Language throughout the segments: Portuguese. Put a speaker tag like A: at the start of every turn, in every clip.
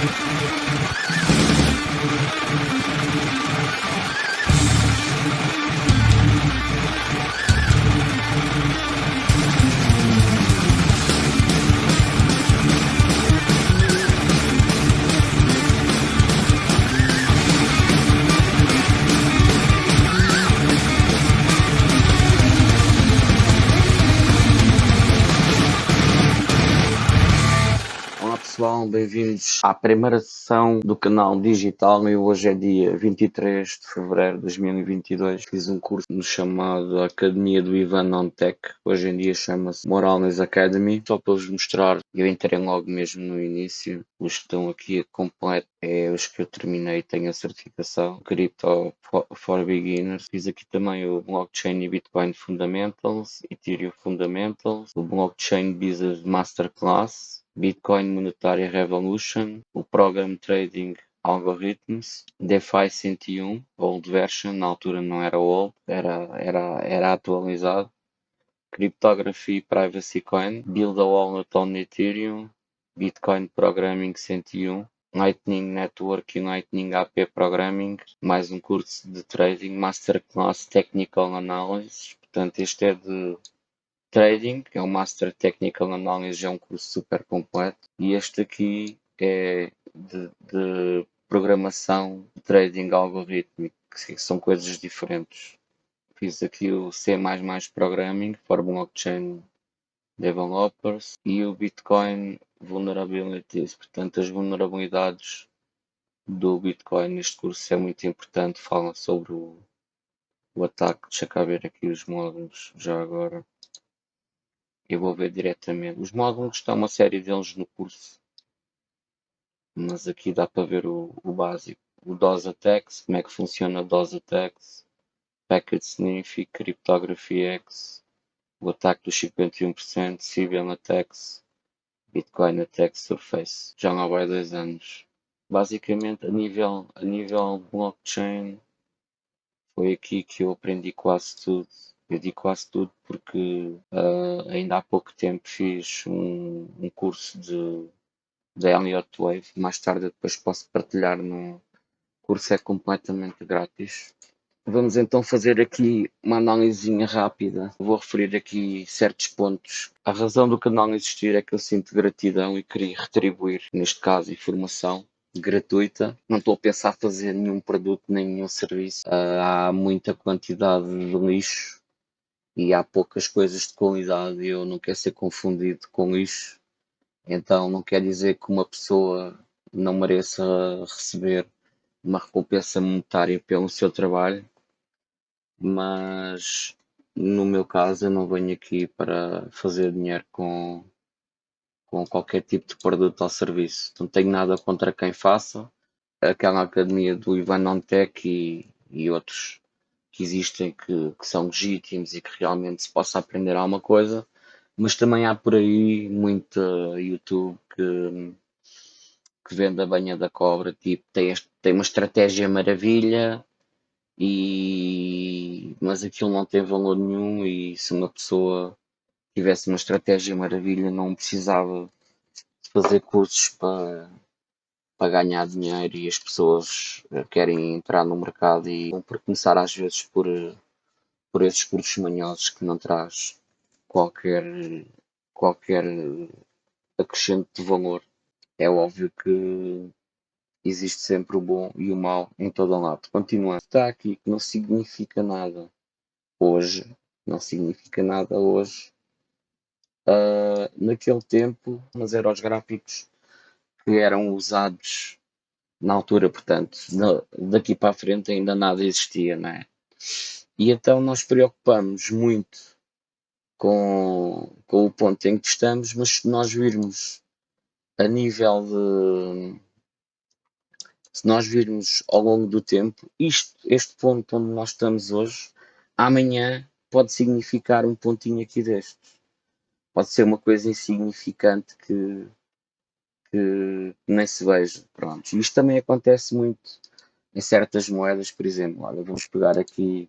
A: pessoal, bem-vindos à primeira sessão do canal digital e hoje é dia 23 de fevereiro de 2022. Fiz um curso chamado Academia do Ivan on Tech, hoje em dia chama-se Moralness Academy, só para vos mostrar, eu entrei logo mesmo no início, os que estão aqui completo é os que eu terminei tenho a certificação Crypto for Beginners. Fiz aqui também o Blockchain e Bitcoin Fundamentals, Ethereum Fundamentals, o Blockchain Business Masterclass, Bitcoin Monetary Revolution, o Program Trading Algorithms, DeFi 101, old version, na altura não era old, era, era, era atualizado, Cryptography Privacy Coin, Build a Wallet on Ethereum, Bitcoin Programming 101, Lightning Network e Lightning AP Programming, mais um curso de trading, Masterclass Technical Analysis, portanto este é de Trading, que é o Master Technical Analysis, é um curso super completo. E este aqui é de, de programação, trading algorítmico, que são coisas diferentes. Fiz aqui o C++ Programming for Blockchain Developers e o Bitcoin Vulnerabilities, portanto as vulnerabilidades do Bitcoin neste curso é muito importante, falam sobre o, o ataque, deixa cá ver aqui os módulos já agora eu vou ver diretamente. Os módulos estão uma série deles no curso, mas aqui dá para ver o, o básico. O DOS Attacks, como é que funciona DOS Attacks, Packet Sniffing, Cryptography X, o ataque dos 51%, Civil Attacks, Bitcoin Attack Surface. Já não vai dois anos. Basicamente, a nível, a nível blockchain, foi aqui que eu aprendi quase tudo eu digo quase tudo porque uh, ainda há pouco tempo fiz um, um curso de, de Elliott Wave. Mais tarde depois posso partilhar no curso, é completamente grátis. Vamos então fazer aqui uma análise rápida. Vou referir aqui certos pontos. A razão do canal existir é que eu sinto gratidão e queria retribuir, neste caso, informação gratuita. Não estou a pensar fazer nenhum produto nem nenhum serviço. Uh, há muita quantidade de lixo e há poucas coisas de qualidade e eu não quero ser confundido com isso. Então não quer dizer que uma pessoa não mereça receber uma recompensa monetária pelo seu trabalho, mas no meu caso eu não venho aqui para fazer dinheiro com, com qualquer tipo de produto ou serviço. Não tenho nada contra quem faça. Aquela academia do Ivan Ontec e, e outros que existem que, que são legítimos e que realmente se possa aprender alguma coisa, mas também há por aí muita YouTube que, que vende a banha da cobra, tipo, tem, este, tem uma estratégia maravilha, e, mas aquilo não tem valor nenhum e se uma pessoa tivesse uma estratégia maravilha não precisava fazer cursos para, para ganhar dinheiro e as pessoas eh, querem entrar no mercado e vão por começar às vezes por, eh, por esses cursos manhosos que não traz qualquer, qualquer acrescente de valor. É óbvio que existe sempre o bom e o mau em todo o lado. Continuando, está aqui que não significa nada hoje, não significa nada hoje. Uh, naquele tempo, mas eram os gráficos que eram usados na altura, portanto, daqui para a frente ainda nada existia, não é? E então nós preocupamos muito com, com o ponto em que estamos, mas se nós virmos a nível de. Se nós virmos ao longo do tempo, isto, este ponto onde nós estamos hoje, amanhã pode significar um pontinho aqui destes. Pode ser uma coisa insignificante que, que nem se veja. Pronto. Isto também acontece muito em certas moedas, por exemplo. Olha, vamos pegar aqui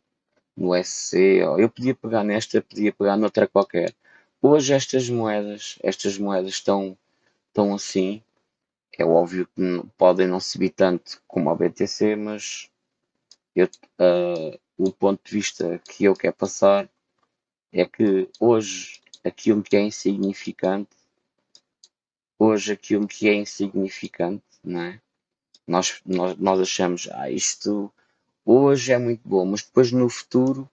A: no SC, eu podia pegar nesta, podia pegar noutra qualquer. Hoje estas moedas, estas moedas estão, estão assim, É óbvio que podem não subir tanto como a BTC, mas eu, uh, o ponto de vista que eu quero passar é que hoje aquilo que é insignificante, hoje aquilo que é insignificante, não é? Nós, nós, nós achamos, ah, isto hoje é muito bom, mas depois no futuro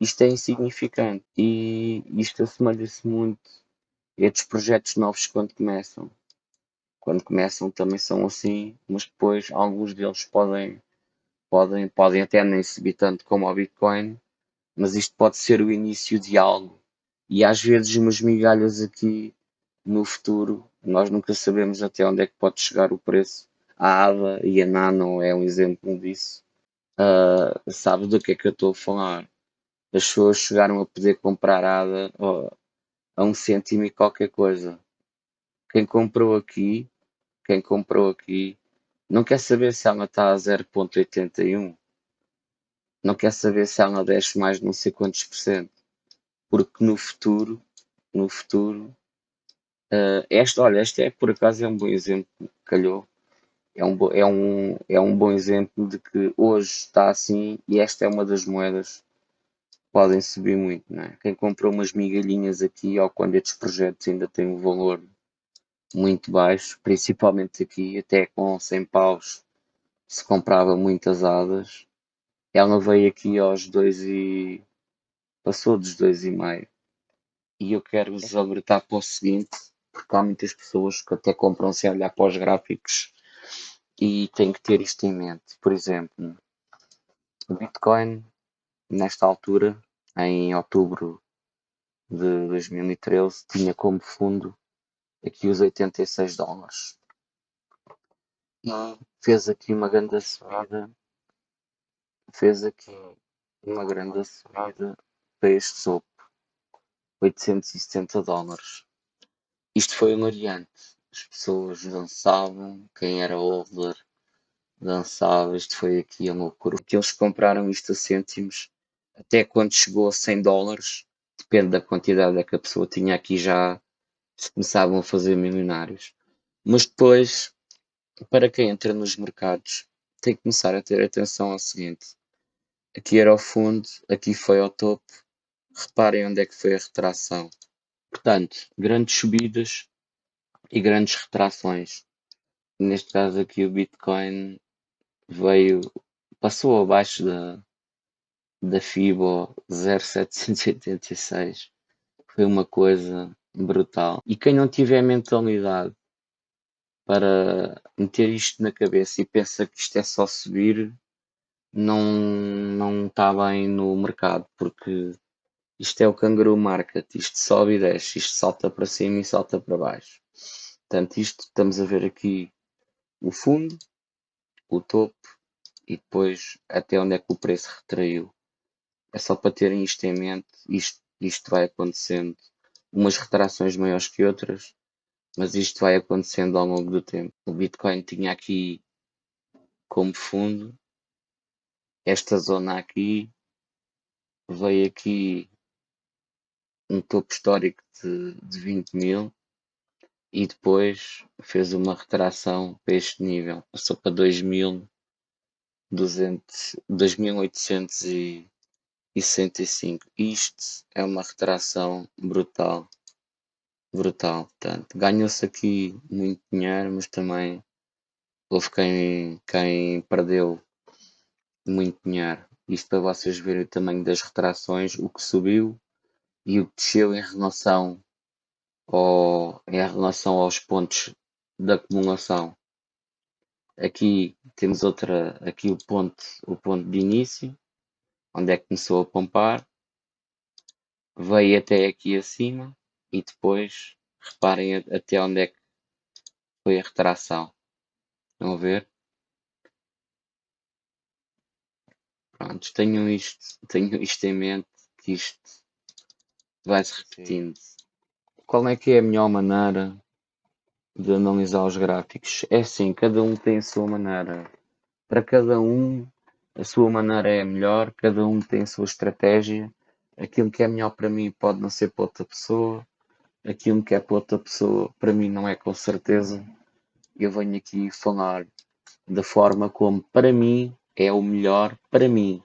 A: isto é insignificante e isto assemelha-se muito a estes projetos novos quando começam. Quando começam também são assim, mas depois alguns deles podem, podem, podem até nem subir tanto como o Bitcoin, mas isto pode ser o início de algo. E às vezes umas migalhas aqui no futuro, nós nunca sabemos até onde é que pode chegar o preço. A ADA e a Nano é um exemplo disso. Uh, sabe do que é que eu estou a falar? As pessoas chegaram a poder comprar ADA oh, a um cêntimo e qualquer coisa. Quem comprou aqui, quem comprou aqui, não quer saber se ela está a 0.81 não quer saber se ela desce mais não sei quantos por cento. Porque no futuro, no futuro, uh, este, olha, este é por acaso é um bom exemplo, calhou. É um, é, um, é um bom exemplo de que hoje está assim e esta é uma das moedas que podem subir muito. Não é? Quem comprou umas migalhinhas aqui, ou quando estes projetos ainda têm um valor muito baixo, principalmente aqui, até com 100 paus se comprava muitas hadas, ela veio aqui aos dois e. passou dos dois e meio. E eu quero vos alertar para o seguinte, porque há muitas pessoas que até compram sem olhar para os gráficos e têm que ter isto em mente. Por exemplo, o Bitcoin, nesta altura, em outubro de 2013, tinha como fundo aqui os 86 dólares. E fez aqui uma grande subida fez aqui uma grande subida para este sopo, 870 dólares. Isto foi hilariante. As pessoas dançavam, quem era holder dançava. Isto foi aqui a loucura. Que eles compraram isto a cêntimos até quando chegou a 100 dólares, depende da quantidade que a pessoa tinha aqui já se começavam a fazer milionários. Mas depois, para quem entra nos mercados, tem que começar a ter atenção ao seguinte: Aqui era o fundo, aqui foi ao topo. Reparem onde é que foi a retração. Portanto, grandes subidas e grandes retrações. Neste caso aqui o Bitcoin veio, passou abaixo da, da FIBO 0,786. Foi uma coisa brutal. E quem não tiver mentalidade para meter isto na cabeça e pensa que isto é só subir, não não está bem no mercado, porque isto é o canguru market, isto sobe e desce, isto salta para cima e salta para baixo. Portanto, isto estamos a ver aqui o fundo, o topo e depois até onde é que o preço retraiu. É só para terem isto em mente, isto, isto vai acontecendo, umas retrações maiores que outras, mas isto vai acontecendo ao longo do tempo. O Bitcoin tinha aqui como fundo esta zona aqui veio aqui um topo histórico de, de 20 mil e depois fez uma retração para este nível, passou para 2.865. Isto é uma retração brutal, brutal. Portanto, ganhou-se aqui muito dinheiro, mas também houve quem, quem perdeu muito dinheiro. Isto para vocês verem o tamanho das retrações, o que subiu e o que desceu em relação, ao, em relação aos pontos de acumulação. Aqui temos outra, aqui o ponto, o ponto de início, onde é que começou a pompar, veio até aqui acima e depois reparem até onde é que foi a retração. Estão a ver? Prontos, tenham isto, tenham isto em mente, que isto vai-se repetindo. Qual é que é a melhor maneira de analisar os gráficos? É assim, cada um tem a sua maneira. Para cada um, a sua maneira é a melhor, cada um tem a sua estratégia. Aquilo que é melhor para mim pode não ser para outra pessoa. Aquilo que é para outra pessoa, para mim não é com certeza. eu venho aqui falar da forma como para mim é o melhor para mim.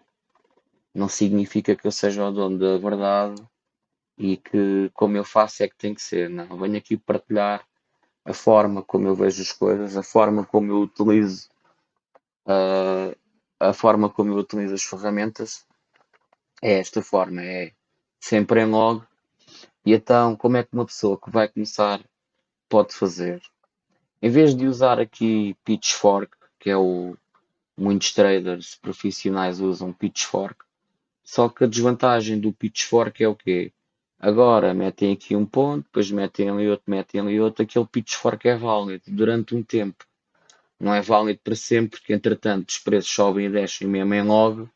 A: Não significa que eu seja o dono da verdade e que como eu faço é que tem que ser. Não, venho aqui partilhar a forma como eu vejo as coisas, a forma como eu utilizo uh, a forma como eu utilizo as ferramentas é esta forma, é sempre em log. E então, como é que uma pessoa que vai começar pode fazer? Em vez de usar aqui Pitchfork, que é o muitos traders profissionais usam Pitchfork, só que a desvantagem do Pitchfork é o quê? Agora metem aqui um ponto, depois metem ali outro, metem ali outro, aquele Pitchfork é válido durante um tempo. Não é válido para sempre, porque entretanto os preços sobem e descem mesmo em log,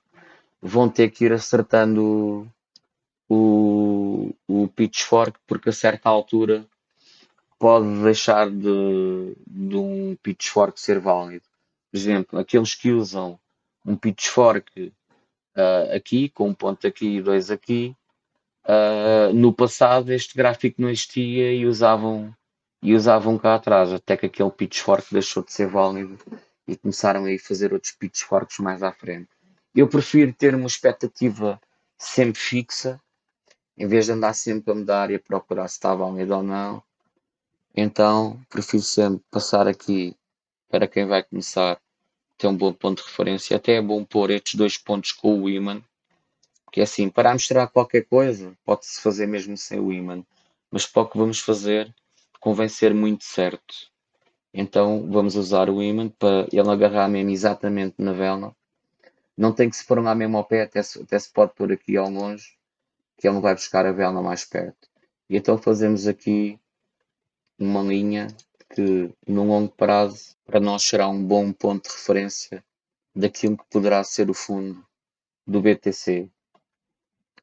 A: vão ter que ir acertando o, o Pitchfork, porque a certa altura pode deixar de, de um pitchfork ser válido. Por exemplo, aqueles que usam um pitchfork uh, aqui, com um ponto aqui e dois aqui, uh, no passado este gráfico não existia e usavam, e usavam cá atrás, até que aquele pitchfork deixou de ser válido e começaram a fazer outros pitchforks mais à frente. Eu prefiro ter uma expectativa sempre fixa, em vez de andar sempre a mudar e a procurar se está válido ou não, então, prefiro sempre passar aqui para quem vai começar ter um bom ponto de referência. Até é bom pôr estes dois pontos com o imã, que é assim, para mostrar qualquer coisa, pode-se fazer mesmo sem o imã, mas para o que vamos fazer, convém ser muito certo. Então, vamos usar o imã para ele agarrar mesmo exatamente na vela. Não tem que se pôr lá mesmo ao pé, até se, até se pode pôr aqui ao longe, que ele vai buscar a vela mais perto. E então fazemos aqui uma linha que, no longo prazo, para nós será um bom ponto de referência daquilo que poderá ser o fundo do BTC.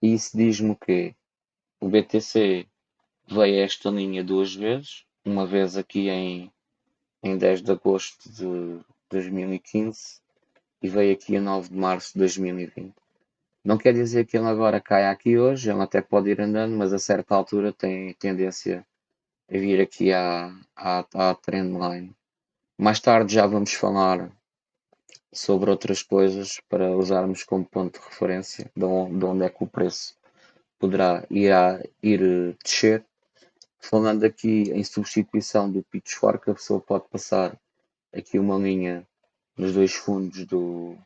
A: E isso diz-me o quê? O BTC veio a esta linha duas vezes, uma vez aqui em, em 10 de agosto de 2015 e veio aqui a 9 de março de 2020. Não quer dizer que ele agora caia aqui hoje, ele até pode ir andando, mas a certa altura tem tendência a vir aqui à, à, à trendline. Mais tarde já vamos falar sobre outras coisas para usarmos como ponto de referência de onde, de onde é que o preço poderá ir, a, ir descer. Falando aqui em substituição do Pitchfork, a pessoa pode passar aqui uma linha nos dois fundos do,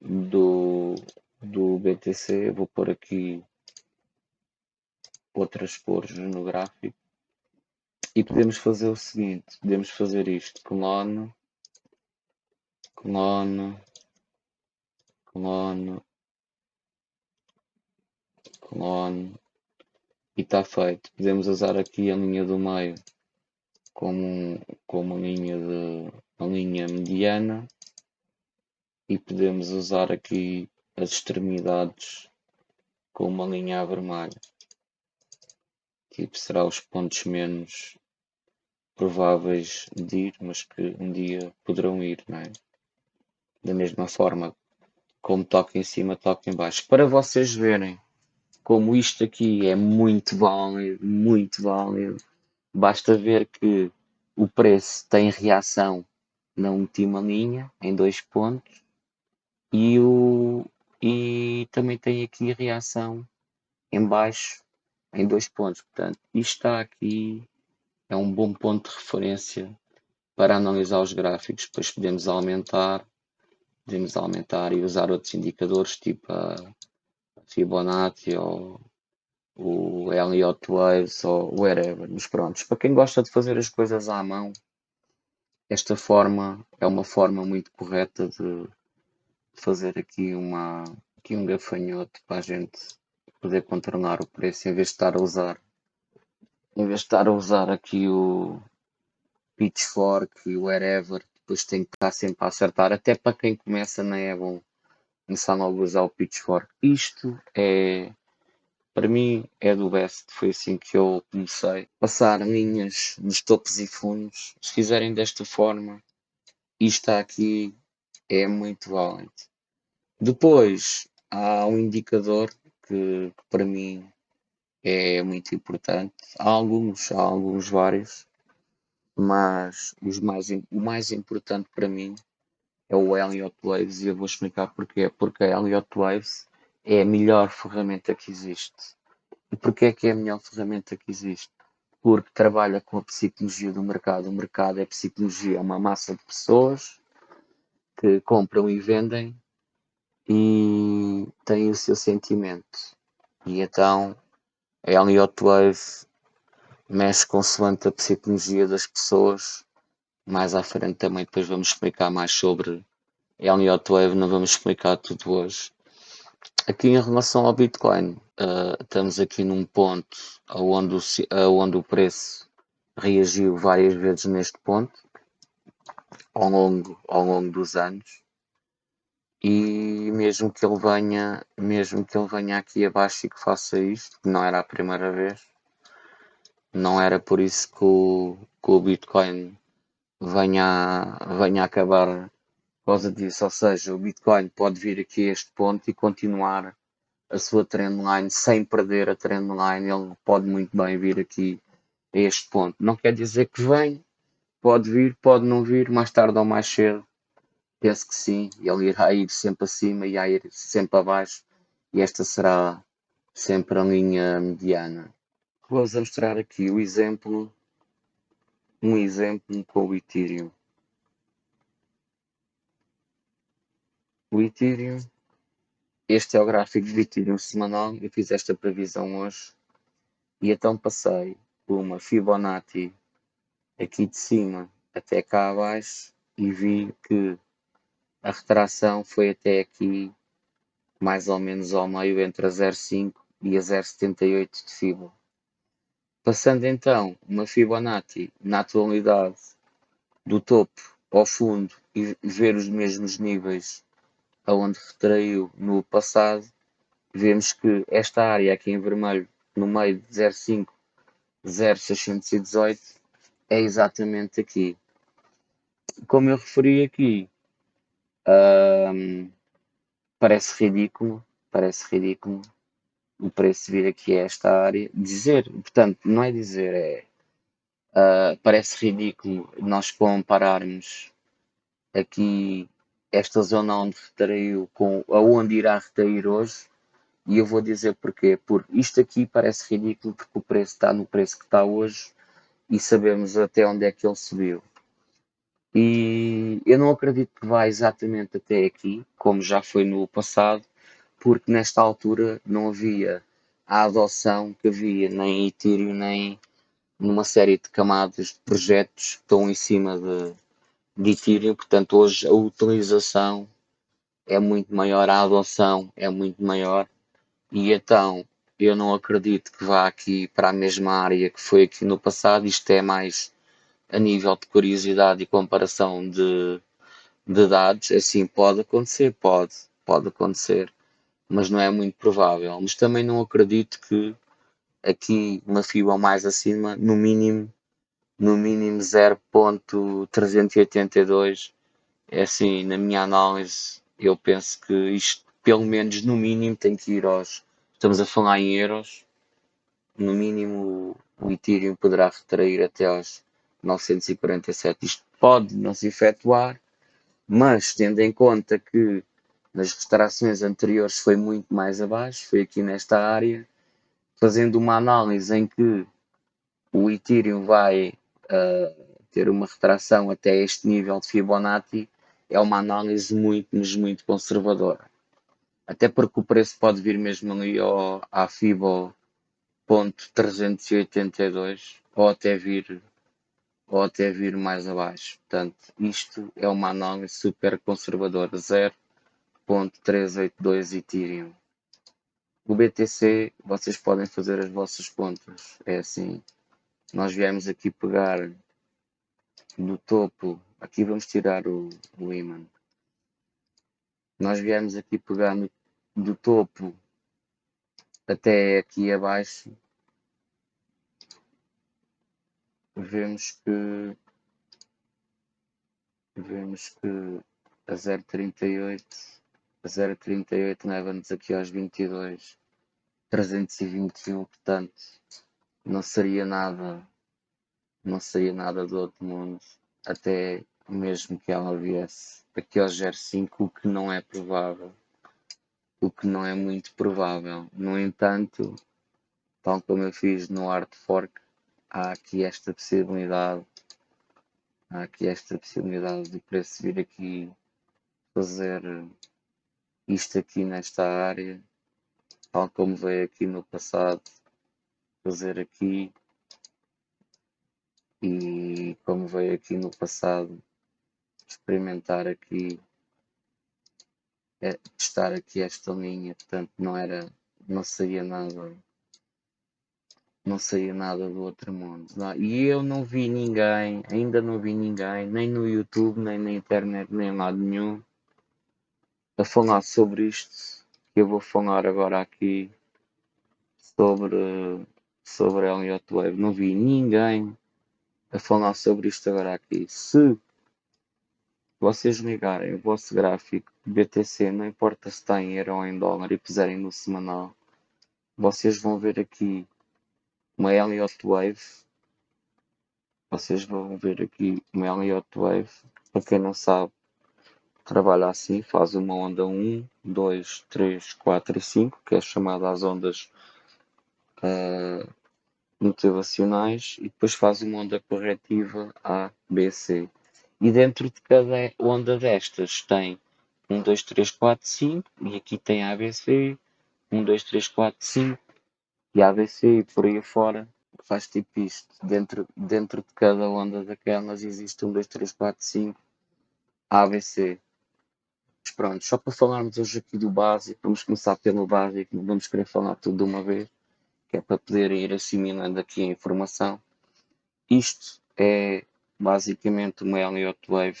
A: do, do BTC. Vou pôr aqui outras cores no gráfico e podemos fazer o seguinte, podemos fazer isto, clone, clone, clone, clone, e está feito. Podemos usar aqui a linha do meio como, como linha de uma linha mediana e podemos usar aqui as extremidades com uma linha vermelha. Tipo, será os pontos menos prováveis de ir, mas que um dia poderão ir, não é? Da mesma forma como toca em cima, toca em baixo. Para vocês verem como isto aqui é muito válido, muito válido, basta ver que o preço tem reação na última linha, em dois pontos, e, o, e também tem aqui reação em baixo, em dois pontos. Portanto, isto está aqui é um bom ponto de referência para analisar os gráficos. Depois podemos aumentar, podemos aumentar e usar outros indicadores, tipo a Fibonacci ou o Elliott Waves ou whatever. Mas pronto, para quem gosta de fazer as coisas à mão, esta forma é uma forma muito correta de fazer aqui, uma, aqui um gafanhoto para a gente poder contornar o preço em vez de estar a usar em vez de estar a usar aqui o pitchfork e o wherever, depois tem que estar sempre a acertar, até para quem começa não é bom começar logo a usar o pitchfork. Isto é, para mim, é do best, foi assim que eu comecei. Passar linhas nos topos e fundos, se fizerem desta forma, isto aqui é muito válido. Depois, há um indicador que, que para mim é muito importante. Há alguns, há alguns vários, mas os mais, o mais importante para mim é o Elliott Waves e eu vou explicar porquê. Porque a Elliott Waves é a melhor ferramenta que existe. E porquê é que é a melhor ferramenta que existe? Porque trabalha com a psicologia do mercado. O mercado é psicologia, é uma massa de pessoas que compram e vendem e têm o seu sentimento. E então a Elliott Wave mexe consoante a psicologia das pessoas. Mais à frente também depois vamos explicar mais sobre Elliott Wave, não vamos explicar tudo hoje. Aqui em relação ao Bitcoin, uh, estamos aqui num ponto onde o, onde o preço reagiu várias vezes neste ponto ao longo, ao longo dos anos e mesmo que ele venha mesmo que ele venha aqui abaixo e que faça isto, que não era a primeira vez não era por isso que o, que o Bitcoin venha, venha acabar por causa disso. Ou seja, o Bitcoin pode vir aqui a este ponto e continuar a sua trendline sem perder a trendline. Ele pode muito bem vir aqui a este ponto. Não quer dizer que vem, pode vir, pode não vir, mais tarde ou mais cedo. Penso que sim, ele irá ir sempre acima e irá ir sempre abaixo, e esta será sempre a linha mediana. Vou-vos mostrar aqui o exemplo, um exemplo com o Ethereum. O Ethereum, este é o gráfico do Ethereum semanal, eu fiz esta previsão hoje, e então passei por uma Fibonacci aqui de cima até cá abaixo e vi que a retração foi até aqui mais ou menos ao meio entre a 0,5 e a 0,78 de Fibonacci. Passando então uma Fibonacci na atualidade do topo ao fundo e ver os mesmos níveis aonde retraiu no passado, vemos que esta área aqui em vermelho, no meio de 0,5, 0,618, é exatamente aqui. Como eu referi aqui, hum, parece ridículo, parece ridículo, o preço vir aqui a esta área. Dizer, portanto, não é dizer, é. Uh, parece ridículo nós compararmos aqui esta zona onde retraiu com aonde irá retrair hoje. E eu vou dizer porquê. Porque isto aqui parece ridículo porque o preço está no preço que está hoje e sabemos até onde é que ele subiu. E eu não acredito que vá exatamente até aqui, como já foi no passado, porque nesta altura não havia a adoção que havia nem em Ethereum nem numa série de camadas de projetos que estão em cima de, de Ethereum, portanto hoje a utilização é muito maior, a adoção é muito maior. E então eu não acredito que vá aqui para a mesma área que foi aqui no passado, isto é mais a nível de curiosidade e comparação de, de dados, assim pode acontecer, pode, pode acontecer, mas não é muito provável. Mas também não acredito que aqui uma fibra mais acima, no mínimo, no mínimo 0.382, é assim, na minha análise, eu penso que isto, pelo menos no mínimo, tem que ir aos, estamos a falar em euros, no mínimo o Ethereum poderá retrair até aos 947. Isto pode não se efetuar, mas tendo em conta que nas restaurações anteriores foi muito mais abaixo, foi aqui nesta área, fazendo uma análise em que o Ethereum vai uh, ter uma retração até este nível de Fibonacci, é uma análise muito, mas muito conservadora. Até porque o preço pode vir mesmo ali ao, à Fibo ponto 382 ou até vir ou até vir mais abaixo. Portanto, isto é uma análise super conservadora, 0.382 Ethereum. O BTC, vocês podem fazer as vossas contas. É assim, nós viemos aqui pegar do topo, aqui vamos tirar o, o imã. Nós viemos aqui pegar no, do topo até aqui abaixo vemos que vemos que a 0.38 a 0.38 leva-nos aqui aos 22 321 portanto não seria nada não saía nada do outro mundo, até mesmo que ela viesse aqui ao 05, o que não é provável, o que não é muito provável. No entanto, tal como eu fiz no Art Fork, há aqui esta possibilidade, há aqui esta possibilidade de preço vir aqui fazer isto aqui nesta área, tal como veio aqui no passado, fazer aqui e como veio aqui no passado experimentar aqui é, testar aqui esta linha portanto não era não saía nada não saía nada do outro mundo não. e eu não vi ninguém ainda não vi ninguém nem no youtube nem na internet nem em lado nenhum a falar sobre isto eu vou falar agora aqui sobre sobre Elliot Wave não vi ninguém a falar sobre isto agora aqui. Se vocês ligarem o vosso gráfico BTC, não importa se está em euro ou em dólar, e puserem no semanal, vocês vão ver aqui uma Elliott Wave. Vocês vão ver aqui uma Elliott Wave. Para quem não sabe, trabalha assim, faz uma onda 1, 2, 3, 4 e 5, que é chamada as ondas uh, motivacionais e depois faz uma onda corretiva A, B, C. E dentro de cada onda destas tem 1, 2, 3, 4, 5 e aqui tem ABC, 1, 2, 3, 4, 5 e ABC e por aí fora faz tipo isto. Dentro, dentro de cada onda daquelas existe 1, 2, 3, 4, 5 ABC. Pronto, só para falarmos hoje aqui do básico, vamos começar pelo básico, não vamos querer falar tudo de uma vez que é para poder ir assimilando aqui a informação. Isto é basicamente uma Elliott Wave.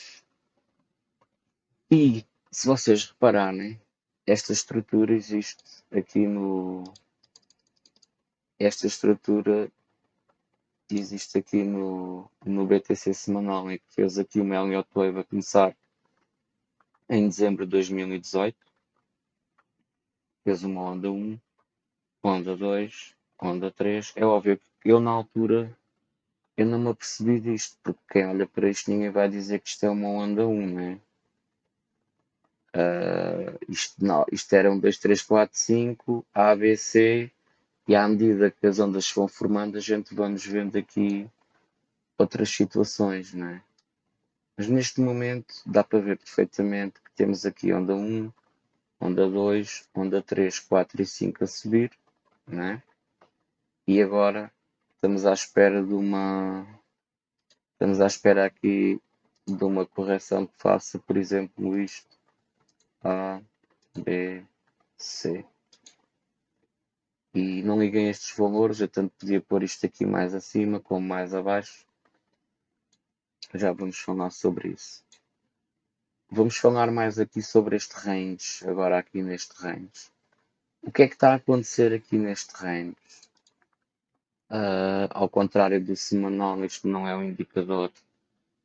A: E se vocês repararem, esta estrutura existe aqui no. Esta estrutura existe aqui no, no BTC semanal, em que fez aqui uma Elliott Wave a começar em dezembro de 2018. Fez uma onda 1, onda 2, onda 3, é óbvio que eu na altura eu não me apercebi disto, porque quem olha para isto ninguém vai dizer que isto é uma onda 1, né? Uh, isto, não, isto era um 2, 3, 4, 5, A, B, C, e à medida que as ondas se vão formando, a gente vamos vendo aqui outras situações, né? Mas neste momento dá para ver perfeitamente temos aqui onda 1, onda 2, onda 3, 4 e 5 a subir, né? E agora estamos à espera de uma. Estamos à espera aqui de uma correção que faça, por exemplo, isto. A, B, C. E não liguem estes valores, eu tanto podia pôr isto aqui mais acima como mais abaixo. Já vamos falar sobre isso. Vamos falar mais aqui sobre este range, agora aqui neste range. O que é que está a acontecer aqui neste range? Uh, ao contrário do semanal, isto não é um indicador,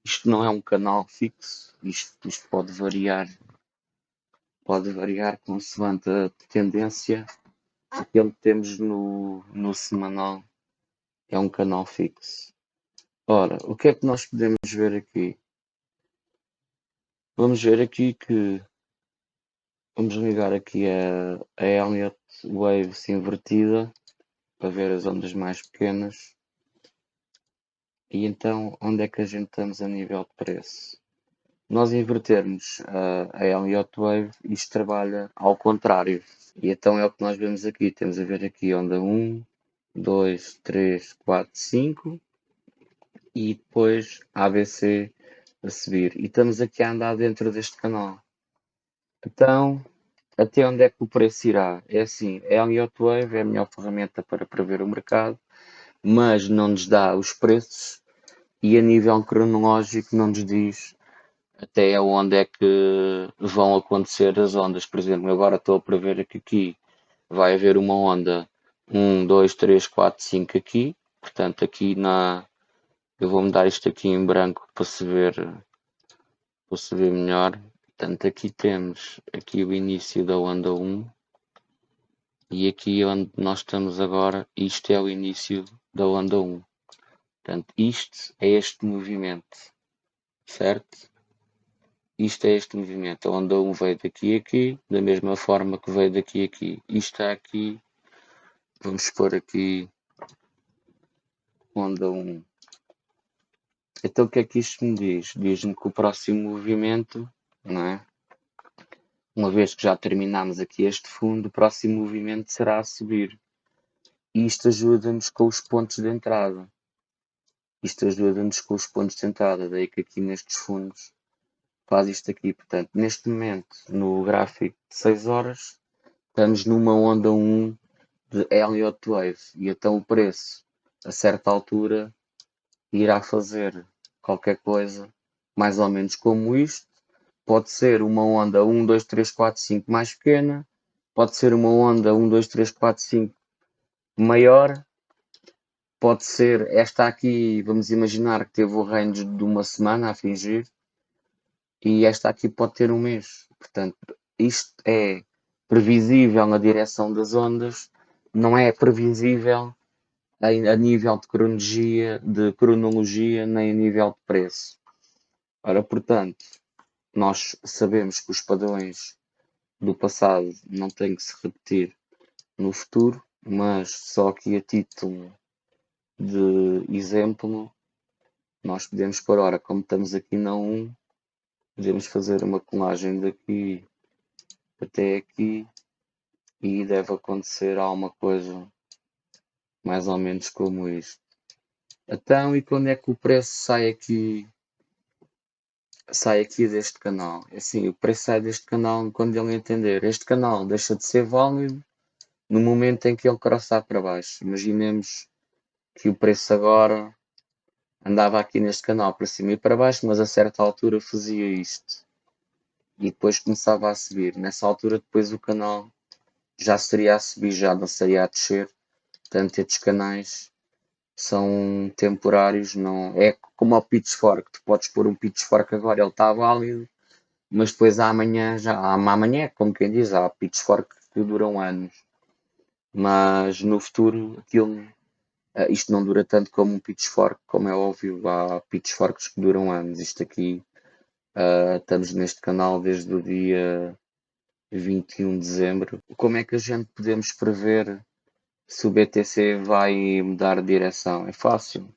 A: isto não é um canal fixo, isto, isto pode variar, pode variar consoante a tendência. Aquele que temos no, no semanal é um canal fixo. Ora, o que é que nós podemos ver aqui? Vamos ver aqui que vamos ligar aqui a, a Elliott Waves invertida para ver as ondas mais pequenas. E então, onde é que a gente estamos a nível de preço? Nós invertermos a, a Elliott Wave, isto trabalha ao contrário. E então é o que nós vemos aqui. Temos a ver aqui onda 1, 2, 3, 4, 5 e depois ABC a subir. E estamos aqui a andar dentro deste canal. Então, até onde é que o preço irá? É assim, a Elliott Wave é a melhor ferramenta para prever o mercado, mas não nos dá os preços e a nível cronológico não nos diz até onde é que vão acontecer as ondas. Por exemplo, agora estou a prever que aqui vai haver uma onda 1, 2, 3, 4, 5 aqui. Portanto, aqui na. Eu vou mudar isto aqui em branco para se ver, para se ver melhor. Portanto, aqui temos aqui o início da onda 1 e aqui onde nós estamos agora, isto é o início da onda 1. Portanto, isto é este movimento, certo? Isto é este movimento. A onda 1 veio daqui a aqui, da mesma forma que veio daqui a aqui. Isto está aqui. Vamos pôr aqui onda 1. Então o que é que isto me diz? Diz-me que o próximo movimento, não é? Uma vez que já terminamos aqui este fundo, o próximo movimento será a subir. E isto ajuda-nos com os pontos de entrada. Isto ajuda-nos com os pontos de entrada, daí que aqui nestes fundos faz isto aqui. Portanto, neste momento, no gráfico de 6 horas, estamos numa onda 1 de Elliott Wave. E então o preço, a certa altura, irá fazer qualquer coisa mais ou menos como isto. Pode ser uma onda 1, 2, 3, 4, 5 mais pequena. Pode ser uma onda 1, 2, 3, 4, 5 maior. Pode ser esta aqui, vamos imaginar que teve o range de uma semana a fingir. E esta aqui pode ter um mês. Portanto, isto é previsível na direção das ondas, não é previsível a, a nível de cronologia, de cronologia, nem a nível de preço. Ora, portanto, nós sabemos que os padrões do passado não têm que se repetir no futuro, mas só aqui a título de exemplo, nós podemos pôr, ora, como estamos aqui na 1, podemos fazer uma colagem daqui até aqui e deve acontecer alguma coisa mais ou menos como isto. Então, e quando é que o preço sai aqui sai aqui deste canal? É assim, o preço sai deste canal quando ele entender. Este canal deixa de ser válido no momento em que ele crossar para baixo. Imaginemos que o preço agora andava aqui neste canal para cima e para baixo, mas a certa altura fazia isto. E depois começava a subir. Nessa altura depois o canal já seria a subir, já não seria a descer. Portanto, estes canais são temporários, não é como o pitchfork, tu podes pôr um pitchfork agora, ele está válido, mas depois amanhã já amanhã, como quem diz, há pitchfork que duram anos. Mas no futuro aquilo uh, isto não dura tanto como um pitchfork, como é óbvio, há pitchforks que duram anos. Isto aqui uh, estamos neste canal desde o dia 21 de dezembro. Como é que a gente podemos prever se o BTC vai mudar de direção? É fácil.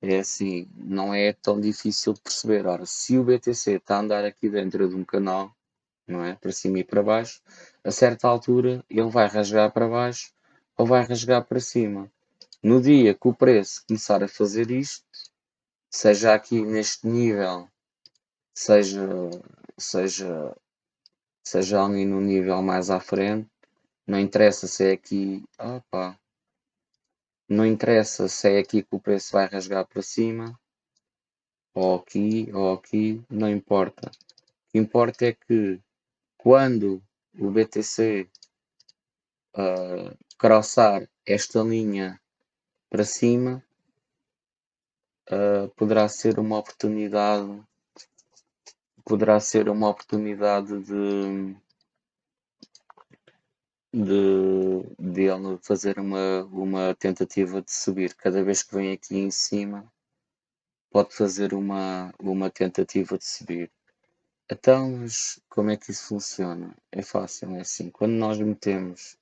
A: É assim, não é tão difícil de perceber. Ora, se o BTC está a andar aqui dentro de um canal, não é? Para cima e para baixo, a certa altura ele vai rasgar para baixo ou vai rasgar para cima. No dia que o preço começar a fazer isto, seja aqui neste nível, seja, seja, seja ali no nível mais à frente, não interessa se é aqui, opa, não interessa se é aqui que o preço vai rasgar para cima, ou aqui, ou aqui, não importa. O que importa é que quando o BTC uh, ah, crossar esta linha para cima, uh, poderá ser uma oportunidade poderá ser uma oportunidade de de, de ele fazer uma, uma tentativa de subir. Cada vez que vem aqui em cima, pode fazer uma, uma tentativa de subir. Então, mas como é que isso funciona? É fácil, é assim. Quando nós metemos,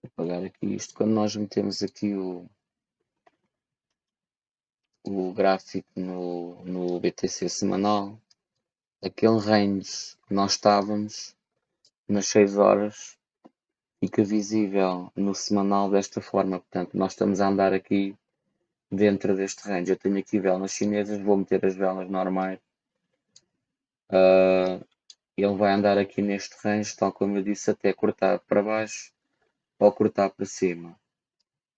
A: vou apagar aqui isto, quando nós metemos aqui o, o gráfico no, no BTC semanal, aquele range que nós estávamos nas 6 horas fica visível no semanal desta forma. Portanto, nós estamos a andar aqui dentro deste range. Eu tenho aqui velas chinesas, vou meter as velas normais. Uh, ele vai andar aqui neste range, tal como eu disse, até cortar para baixo ou cortar para cima.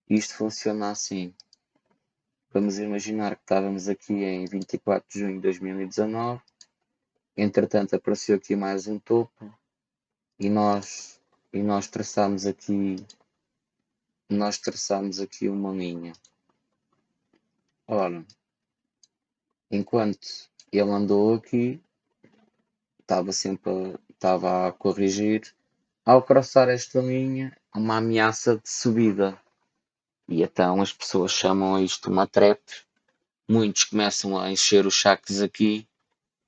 A: Isto funciona assim. Vamos imaginar que estávamos aqui em 24 de junho de 2019. Entretanto, apareceu aqui mais um topo e nós e nós traçamos aqui nós traçamos aqui uma linha ora enquanto ele andou aqui estava sempre a, estava a corrigir ao crossar esta linha uma ameaça de subida E então as pessoas chamam isto uma trap. Muitos começam a encher os saques aqui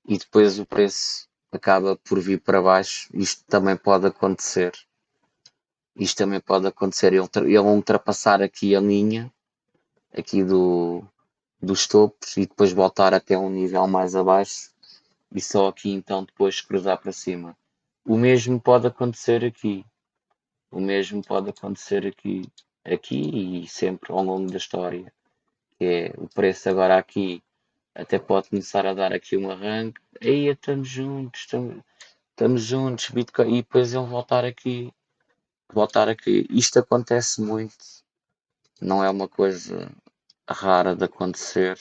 A: e depois o preço acaba por vir para baixo. Isto também pode acontecer. Isto também pode acontecer. Ele, ultrapassar aqui a linha aqui do, dos topos e depois voltar até um nível mais abaixo e só aqui então depois cruzar para cima. O mesmo pode acontecer aqui. O mesmo pode acontecer aqui, aqui e sempre ao longo da história. Que é o preço agora aqui até pode começar a dar aqui um arranque. Aí estamos juntos, estamos, estamos juntos, Bitcoin, e depois ele voltar aqui, voltar aqui. Isto acontece muito, não é uma coisa rara de acontecer.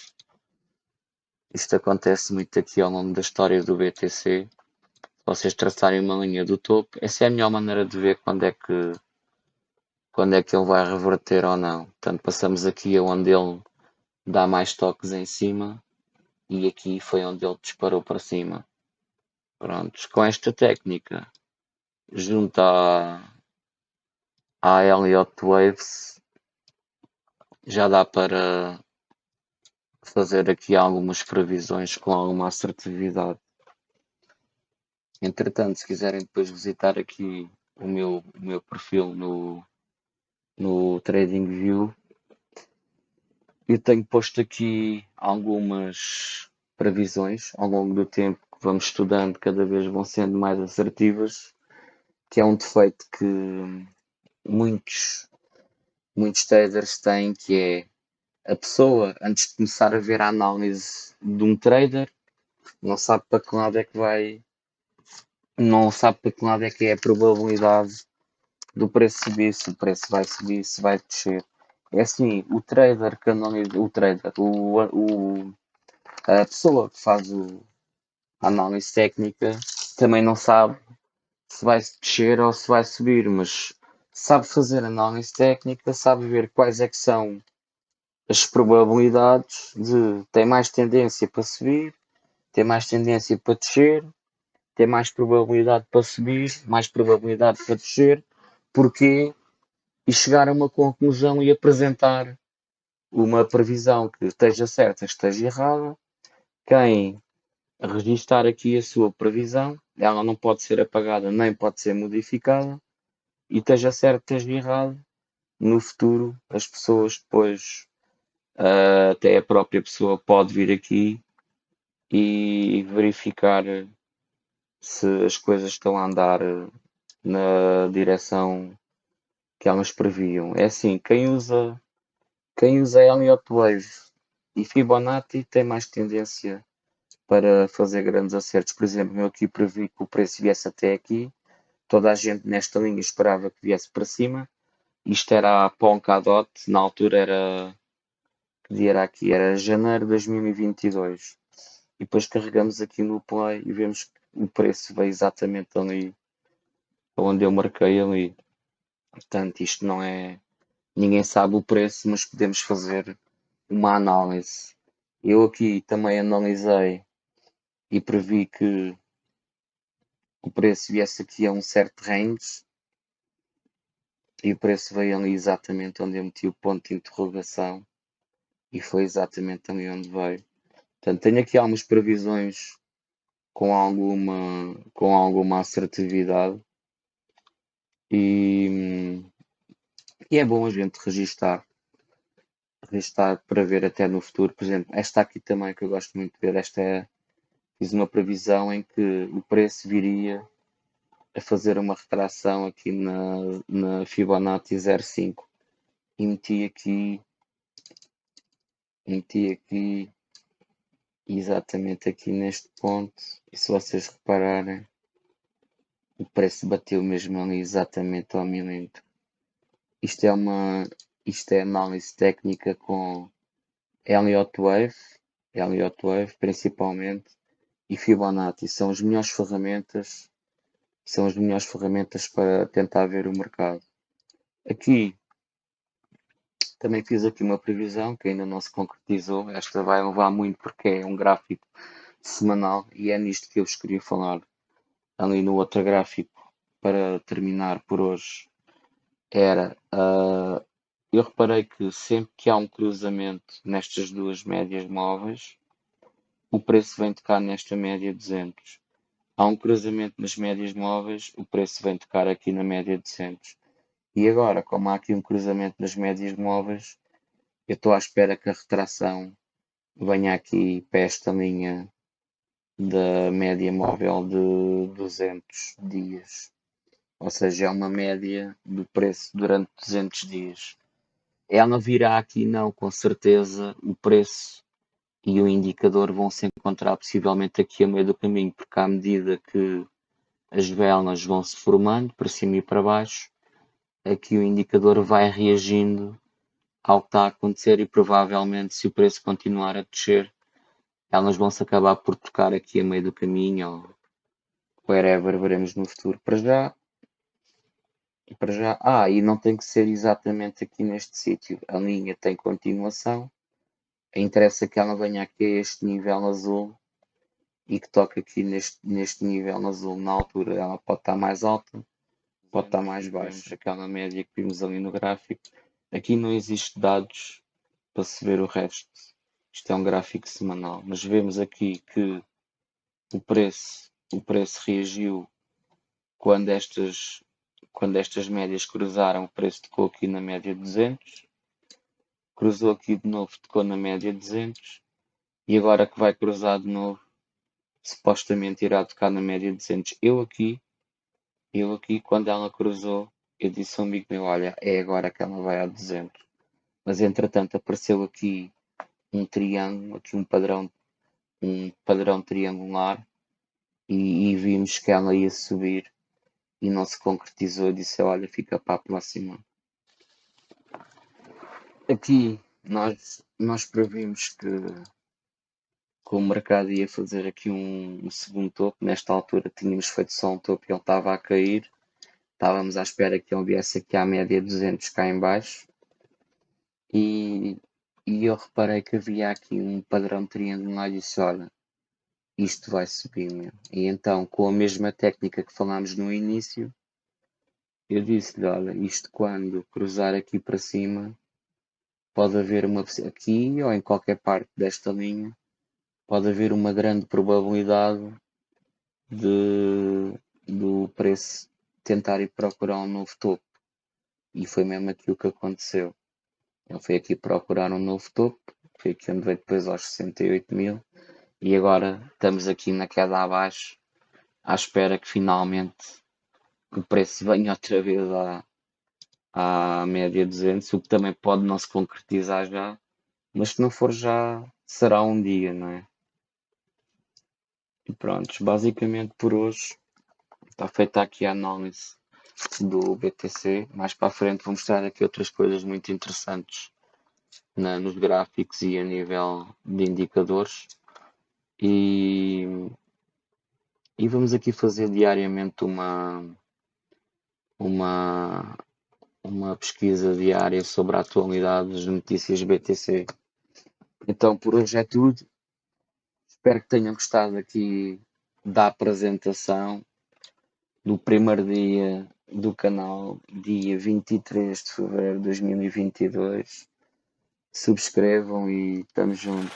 A: Isto acontece muito aqui ao longo da história do BTC. Vocês traçarem uma linha do topo, essa é a melhor maneira de ver quando é que quando é que ele vai reverter ou não. Portanto, passamos aqui onde ele dá mais toques em cima e aqui foi onde ele disparou para cima. Prontos, com esta técnica, junto à, à Elliott Waves, já dá para fazer aqui algumas previsões com alguma assertividade. Entretanto, se quiserem depois visitar aqui o meu, o meu perfil no, no TradingView, eu tenho posto aqui algumas previsões ao longo do tempo que vamos estudando, cada vez vão sendo mais assertivas, que é um defeito que muitos, muitos traders têm, que é a pessoa, antes de começar a ver a análise de um trader, não sabe para que lado é que vai, não sabe para que lado é que é a probabilidade do preço subir, se o preço vai subir, se vai descer. É assim, o trader que analisa, o trader, o, o, a pessoa que faz o, a análise técnica também não sabe se vai descer ou se vai subir, mas sabe fazer análise técnica, sabe ver quais é que são as probabilidades de ter mais tendência para subir, ter mais tendência para descer, ter mais probabilidade para subir, mais probabilidade para descer, porque e chegar a uma conclusão e apresentar uma previsão que esteja certa, esteja errada. Quem registar aqui a sua previsão, ela não pode ser apagada nem pode ser modificada, e esteja certo, esteja errado, no futuro as pessoas depois, uh, até a própria pessoa pode vir aqui e verificar se as coisas estão a andar na direção que elas previam. É assim, quem usa, quem usa Elliott Wave e Fibonacci tem mais tendência para fazer grandes acertos. Por exemplo, eu aqui previ que o preço viesse até aqui, toda a gente nesta linha esperava que viesse para cima. Isto era a Polkadot, na altura era que dia era aqui? Era janeiro de 2022. E depois carregamos aqui no play e vemos que o preço veio exatamente ali onde eu marquei ali. Portanto, isto não é. Ninguém sabe o preço, mas podemos fazer uma análise. Eu aqui também analisei e previ que o preço viesse aqui a um certo range e o preço veio ali exatamente onde eu meti o ponto de interrogação e foi exatamente ali onde veio. Portanto, tenho aqui algumas previsões com alguma, com alguma assertividade e, e é bom a gente registar, registar para ver até no futuro. Por exemplo, esta aqui também que eu gosto muito de ver, esta é, fiz uma previsão em que o preço viria a fazer uma retração aqui na, na Fibonacci 05 e meti aqui meti aqui exatamente aqui neste ponto. E se vocês repararem o preço bateu mesmo ali exatamente ao milímetro. Isto é uma isto é análise técnica com Elliott Wave, Elliott Wave principalmente, e Fibonacci. São as melhores ferramentas, são as melhores ferramentas para tentar ver o mercado. Aqui também fiz aqui uma previsão que ainda não se concretizou. Esta vai levar muito porque é um gráfico semanal e é nisto que eu vos queria falar ali no outro gráfico para terminar por hoje era uh, eu reparei que sempre que há um cruzamento nestas duas médias móveis, o preço vem tocar nesta média 200. Há um cruzamento nas médias móveis, o preço vem tocar aqui na média 200. E agora, como há aqui um cruzamento nas médias móveis, eu estou à espera que a retração venha aqui para esta linha da média móvel de 200 dias. Ou seja, é uma média do preço durante 200 dias. Ela virá aqui, não, com certeza, o preço e o indicador vão se encontrar possivelmente aqui a meio do caminho, porque à medida que as velas vão se formando para cima e para baixo, aqui o indicador vai reagindo ao que está a acontecer e provavelmente se o preço continuar a descer, elas vão se acabar por tocar aqui a meio do caminho ou wherever veremos no futuro. Para já, para já, ah, e não tem que ser exatamente aqui neste sítio. A linha tem continuação. Interessa que ela venha aqui a este nível azul e que toque aqui neste, neste nível azul. Na altura ela pode estar mais alta, pode estar mais baixa. Aquela média que vimos ali no gráfico Aqui não existe dados para se ver o resto. Isto é um gráfico semanal, mas vemos aqui que o preço, o preço reagiu quando estas, quando estas médias cruzaram, o preço tocou aqui na média 200, cruzou aqui de novo, tocou na média 200, e agora que vai cruzar de novo, supostamente irá tocar na média 200. Eu aqui, eu aqui, quando ela cruzou, eu disse a um amigo meu, olha, é agora que ela vai a 200. Mas entretanto apareceu aqui um triângulo, aqui um padrão, um padrão triangular e, e vimos que ela ia subir e não se concretizou. Eu disse, olha, fica para a próxima. Aqui nós, nós previmos que, que o mercado ia fazer aqui um, um segundo topo. Nesta altura tínhamos feito só um topo e ele estava a cair Estávamos à espera que ele viesse aqui à média 200 cá em baixo. E, e eu reparei que havia aqui um padrão triangular e disse, olha, isto vai subir, meu. E então, com a mesma técnica que falámos no início, eu disse-lhe, olha, isto quando cruzar aqui para cima, pode haver uma, aqui ou em qualquer parte desta linha, pode haver uma grande probabilidade de, do preço tentar ir procurar um novo topo. E foi mesmo aquilo que aconteceu. Ele foi aqui procurar um novo topo, foi aqui onde veio depois aos 68 mil. E agora estamos aqui na queda abaixo, à espera que finalmente o preço venha outra vez à, à média 200, o que também pode não se concretizar já, mas se não for já, será um dia, não é? E pronto, basicamente por hoje Está feita aqui a análise do BTC. Mais para a frente vou mostrar aqui outras coisas muito interessantes na, nos gráficos e a nível de indicadores. E, e vamos aqui fazer diariamente uma, uma, uma pesquisa diária sobre a atualidade das notícias BTC. Então por hoje é tudo. Espero que tenham gostado aqui da apresentação do primeiro dia do canal, dia 23 de fevereiro de 2022. Subscrevam e estamos juntos.